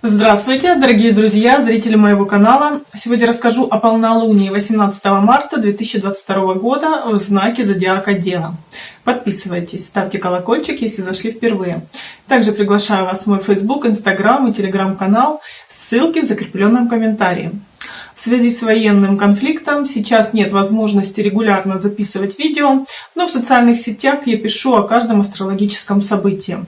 Здравствуйте, дорогие друзья, зрители моего канала. Сегодня расскажу о полнолунии 18 марта 2022 года в знаке Зодиака Дева. Подписывайтесь, ставьте колокольчик, если зашли впервые. Также приглашаю вас в мой Facebook, Instagram и Telegram канал. Ссылки в закрепленном комментарии. В связи с военным конфликтом сейчас нет возможности регулярно записывать видео, но в социальных сетях я пишу о каждом астрологическом событии.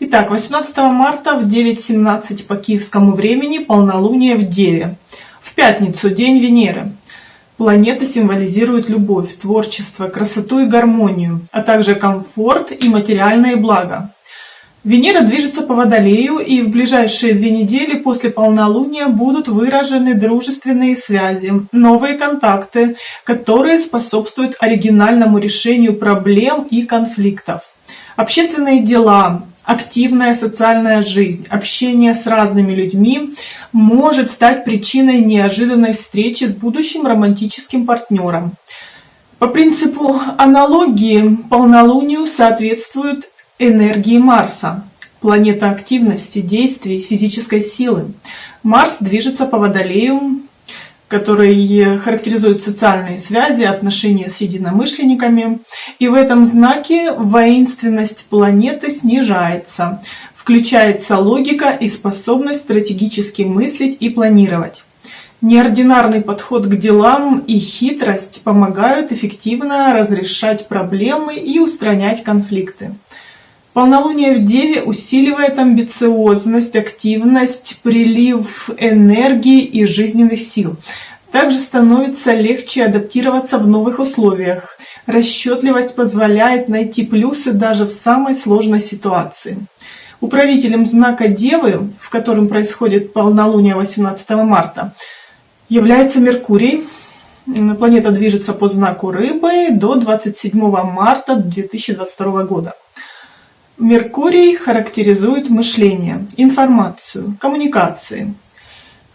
Итак, 18 марта в 9.17 по киевскому времени полнолуние в Деве. В пятницу, день Венеры. Планета символизирует любовь, творчество, красоту и гармонию, а также комфорт и материальные блага. Венера движется по Водолею, и в ближайшие две недели после полнолуния будут выражены дружественные связи, новые контакты, которые способствуют оригинальному решению проблем и конфликтов. Общественные дела, активная социальная жизнь, общение с разными людьми может стать причиной неожиданной встречи с будущим романтическим партнером. По принципу аналогии полнолунию соответствует энергии Марса, планета активности, действий, физической силы. Марс движется по Водолею, который характеризует социальные связи, отношения с единомышленниками. И в этом знаке воинственность планеты снижается. Включается логика и способность стратегически мыслить и планировать. Неординарный подход к делам и хитрость помогают эффективно разрешать проблемы и устранять конфликты. Полнолуние в Деве усиливает амбициозность, активность, прилив энергии и жизненных сил. Также становится легче адаптироваться в новых условиях. Расчетливость позволяет найти плюсы даже в самой сложной ситуации. Управителем знака Девы, в котором происходит полнолуние 18 марта, является Меркурий. Планета движется по знаку Рыбы до 27 марта 2022 года. Меркурий характеризует мышление, информацию, коммуникации.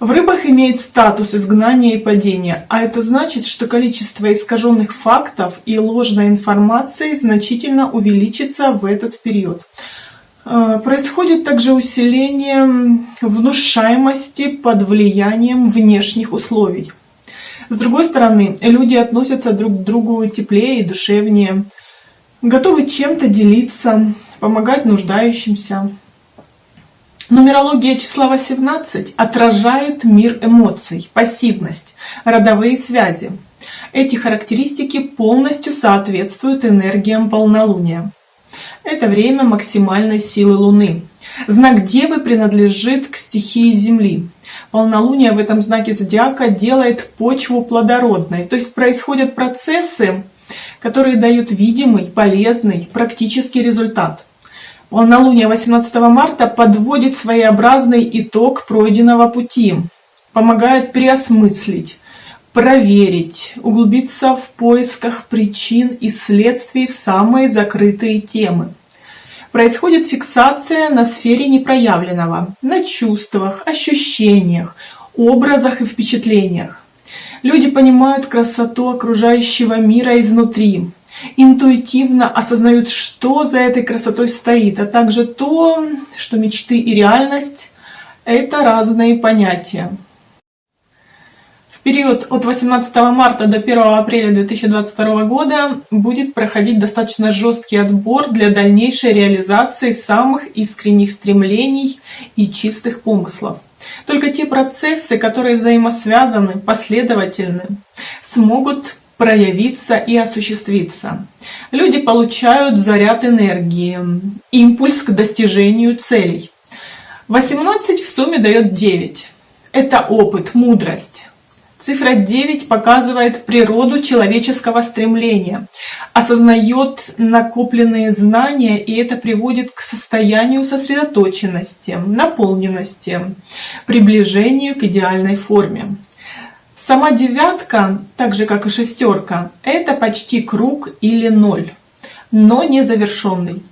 В рыбах имеет статус изгнания и падения, а это значит, что количество искаженных фактов и ложной информации значительно увеличится в этот период. Э, происходит также усиление внушаемости под влиянием внешних условий. С другой стороны, люди относятся друг к другу теплее и душевнее, готовы чем-то делиться, помогать нуждающимся. Нумерология числа 18 отражает мир эмоций, пассивность, родовые связи. Эти характеристики полностью соответствуют энергиям полнолуния. Это время максимальной силы Луны. Знак Девы принадлежит к стихии Земли. Полнолуние в этом знаке зодиака делает почву плодородной. То есть происходят процессы, которые дают видимый, полезный, практический результат. Полнолуние 18 марта подводит своеобразный итог пройденного пути, помогает переосмыслить, проверить, углубиться в поисках причин и следствий в самые закрытые темы. Происходит фиксация на сфере непроявленного, на чувствах, ощущениях, образах и впечатлениях. Люди понимают красоту окружающего мира изнутри, интуитивно осознают, что за этой красотой стоит, а также то, что мечты и реальность — это разные понятия. В период от 18 марта до 1 апреля 2022 года будет проходить достаточно жесткий отбор для дальнейшей реализации самых искренних стремлений и чистых помыслов. Только те процессы, которые взаимосвязаны, последовательны, смогут проявиться и осуществиться. Люди получают заряд энергии, импульс к достижению целей. 18 в сумме дает 9. Это опыт, мудрость. Цифра 9 показывает природу человеческого стремления, осознает накопленные знания, и это приводит к состоянию сосредоточенности, наполненности, приближению к идеальной форме. Сама девятка, так же как и шестерка, это почти круг или ноль, но не завершенный.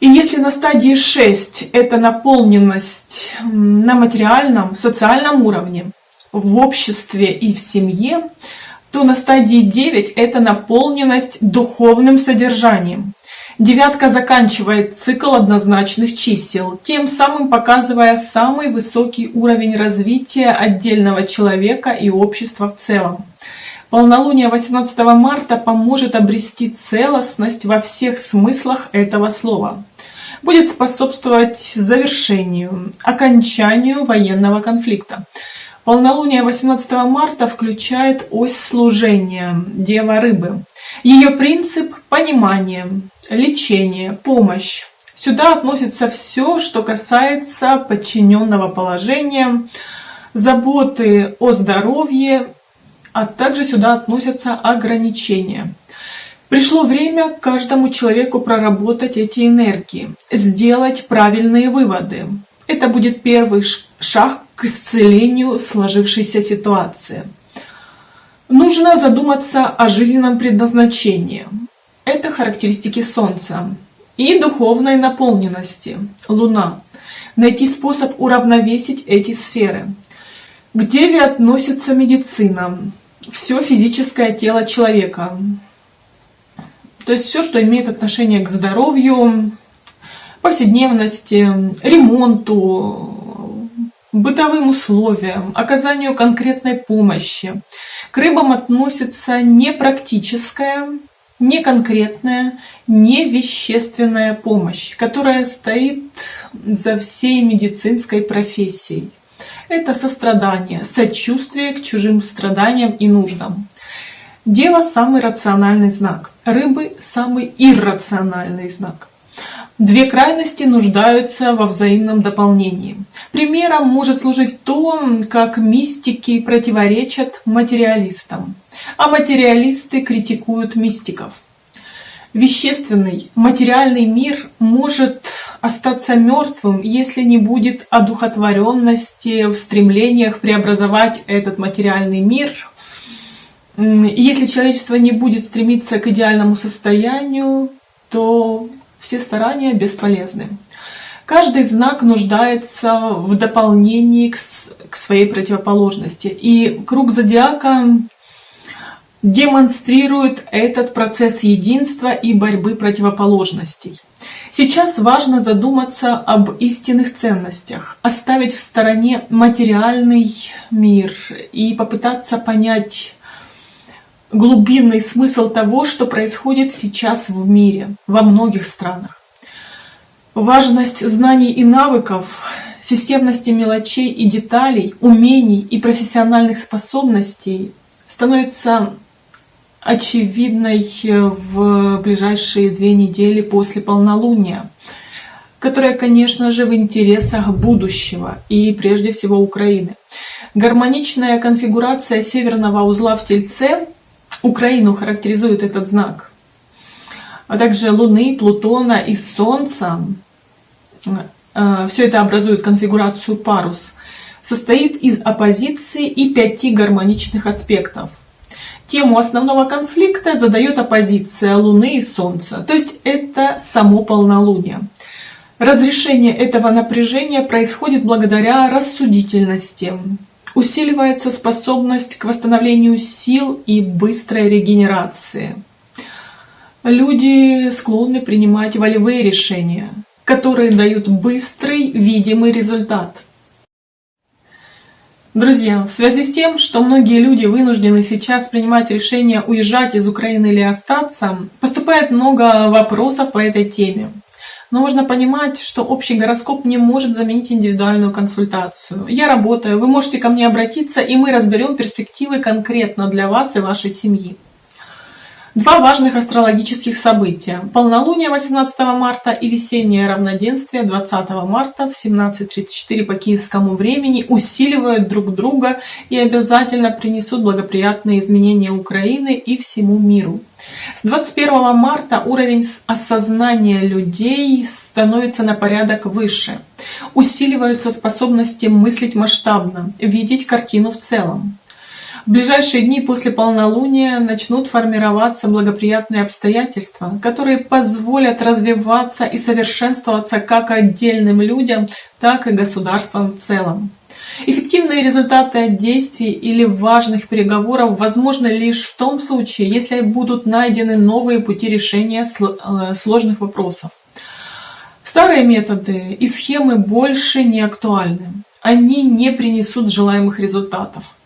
И если на стадии 6 это наполненность на материальном, социальном уровне, в обществе и в семье, то на стадии 9 это наполненность духовным содержанием. Девятка заканчивает цикл однозначных чисел, тем самым показывая самый высокий уровень развития отдельного человека и общества в целом. Полнолуние 18 марта поможет обрести целостность во всех смыслах этого слова. Будет способствовать завершению, окончанию военного конфликта. Полнолуние 18 марта включает ось служения Дева Рыбы. Ее принцип – понимание, лечение, помощь. Сюда относится все, что касается подчиненного положения, заботы о здоровье, а также сюда относятся ограничения. Пришло время каждому человеку проработать эти энергии, сделать правильные выводы. Это будет первый шаг к исцелению сложившейся ситуации. Нужно задуматься о жизненном предназначении. Это характеристики Солнца. И духовной наполненности, Луна. Найти способ уравновесить эти сферы. К Деве относится медицина, все физическое тело человека. То есть все, что имеет отношение к здоровью, повседневности, ремонту, бытовым условиям, оказанию конкретной помощи. К рыбам относится не практическая, не конкретная, не вещественная помощь, которая стоит за всей медицинской профессией. Это сострадание, сочувствие к чужим страданиям и нуждам. Дева – самый рациональный знак, рыбы – самый иррациональный знак. Две крайности нуждаются во взаимном дополнении. Примером может служить то, как мистики противоречат материалистам, а материалисты критикуют мистиков. Вещественный, материальный мир может остаться мертвым, если не будет одухотворенности в стремлениях преобразовать этот материальный мир если человечество не будет стремиться к идеальному состоянию, то все старания бесполезны. Каждый знак нуждается в дополнении к, своей противоположности. И круг зодиака демонстрирует этот процесс единства и борьбы противоположностей. Сейчас важно задуматься об истинных ценностях, оставить в стороне материальный мир и попытаться понять глубинный смысл того, что происходит сейчас в мире, во многих странах. Важность знаний и навыков, системности мелочей и деталей, умений и профессиональных способностей становится очевидной в ближайшие две недели после полнолуния, которая, конечно же, в интересах будущего и прежде всего Украины. Гармоничная конфигурация северного узла в Тельце Украину характеризует этот знак, а также Луны, Плутона и Солнца. Э, Все это образует конфигурацию парус. Состоит из оппозиции и пяти гармоничных аспектов. Тему основного конфликта задает оппозиция Луны и Солнца, то есть это само полнолуние. Разрешение этого напряжения происходит благодаря рассудительности, Усиливается способность к восстановлению сил и быстрой регенерации. Люди склонны принимать волевые решения, которые дают быстрый, видимый результат. Друзья, в связи с тем, что многие люди вынуждены сейчас принимать решение уезжать из Украины или остаться, поступает много вопросов по этой теме. Но нужно понимать, что общий гороскоп не может заменить индивидуальную консультацию. Я работаю, вы можете ко мне обратиться, и мы разберем перспективы конкретно для вас и вашей семьи. Два важных астрологических события. Полнолуние 18 марта и весеннее равноденствие 20 марта в 17.34 по киевскому времени усиливают друг друга и обязательно принесут благоприятные изменения Украины и всему миру. С 21 марта уровень осознания людей становится на порядок выше. Усиливаются способности мыслить масштабно, видеть картину в целом. В ближайшие дни после полнолуния начнут формироваться благоприятные обстоятельства, которые позволят развиваться и совершенствоваться как отдельным людям, так и государствам в целом. Эффективные результаты от действий или важных переговоров возможны лишь в том случае, если будут найдены новые пути решения э, сложных вопросов. Старые методы и схемы больше не актуальны. Они не принесут желаемых результатов.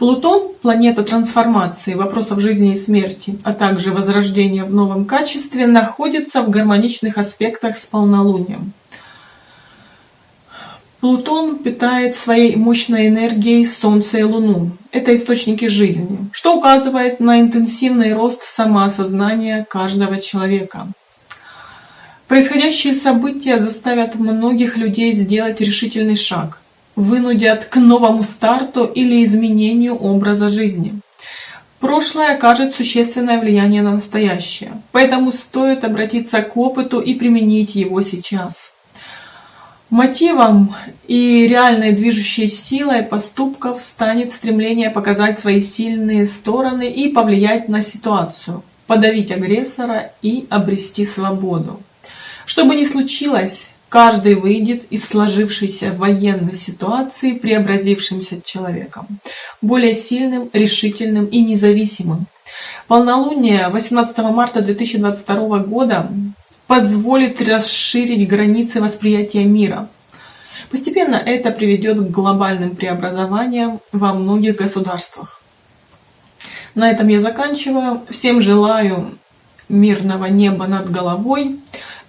Плутон – планета трансформации, вопросов жизни и смерти, а также возрождения в новом качестве, находится в гармоничных аспектах с полнолунием. Плутон питает своей мощной энергией Солнце и Луну. Это источники жизни, что указывает на интенсивный рост самоосознания каждого человека. Происходящие события заставят многих людей сделать решительный шаг, вынудят к новому старту или изменению образа жизни. Прошлое окажет существенное влияние на настоящее, поэтому стоит обратиться к опыту и применить его сейчас. Мотивом и реальной движущей силой поступков станет стремление показать свои сильные стороны и повлиять на ситуацию, подавить агрессора и обрести свободу. Что бы ни случилось, каждый выйдет из сложившейся военной ситуации преобразившимся человеком, более сильным, решительным и независимым. Полнолуние 18 марта 2022 года позволит расширить границы восприятия мира. Постепенно это приведет к глобальным преобразованиям во многих государствах. На этом я заканчиваю. Всем желаю мирного неба над головой.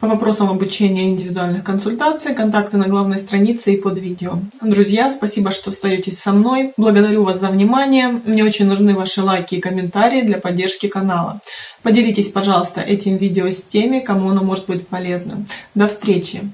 По вопросам обучения индивидуальных консультаций, контакты на главной странице и под видео. Друзья, спасибо, что остаетесь со мной. Благодарю вас за внимание. Мне очень нужны ваши лайки и комментарии для поддержки канала. Поделитесь, пожалуйста, этим видео с теми, кому оно может быть полезным. До встречи!